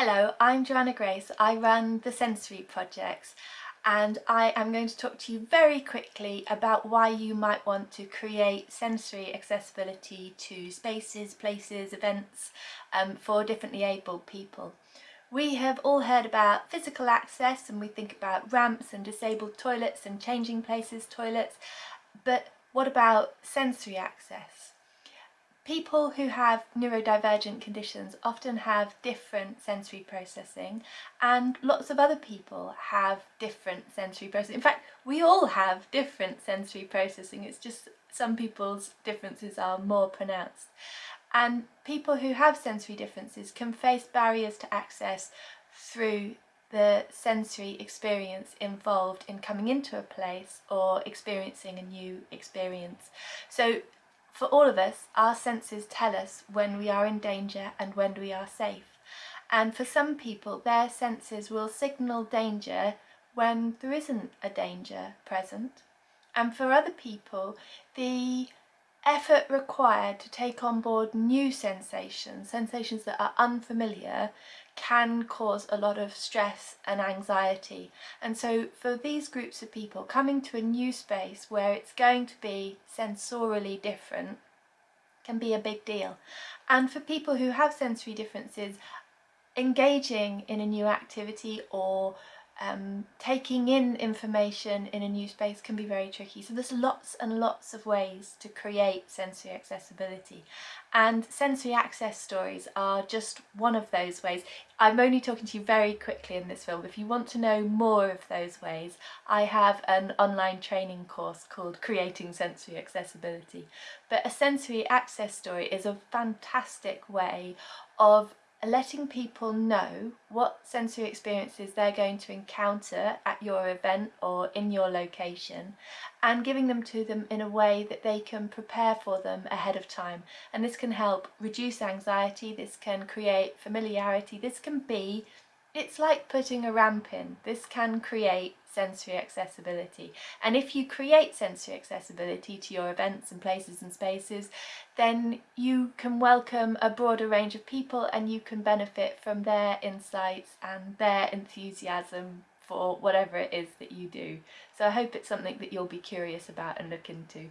Hello, I'm Joanna Grace. I run the Sensory Projects and I am going to talk to you very quickly about why you might want to create sensory accessibility to spaces, places, events um, for differently abled people. We have all heard about physical access and we think about ramps and disabled toilets and changing places toilets, but what about sensory access? People who have neurodivergent conditions often have different sensory processing and lots of other people have different sensory processing. In fact, we all have different sensory processing, it's just some people's differences are more pronounced. And people who have sensory differences can face barriers to access through the sensory experience involved in coming into a place or experiencing a new experience. So for all of us, our senses tell us when we are in danger and when we are safe. And for some people, their senses will signal danger when there isn't a danger present. And for other people, the effort required to take on board new sensations, sensations that are unfamiliar, can cause a lot of stress and anxiety. And so for these groups of people, coming to a new space where it's going to be sensorially different can be a big deal. And for people who have sensory differences, engaging in a new activity or um, taking in information in a new space can be very tricky. So there's lots and lots of ways to create sensory accessibility and sensory access stories are just one of those ways. I'm only talking to you very quickly in this film. If you want to know more of those ways, I have an online training course called Creating Sensory Accessibility. But a sensory access story is a fantastic way of letting people know what sensory experiences they're going to encounter at your event or in your location and giving them to them in a way that they can prepare for them ahead of time. And this can help reduce anxiety, this can create familiarity, this can be it's like putting a ramp in. This can create sensory accessibility. And if you create sensory accessibility to your events and places and spaces, then you can welcome a broader range of people and you can benefit from their insights and their enthusiasm for whatever it is that you do. So I hope it's something that you'll be curious about and look into.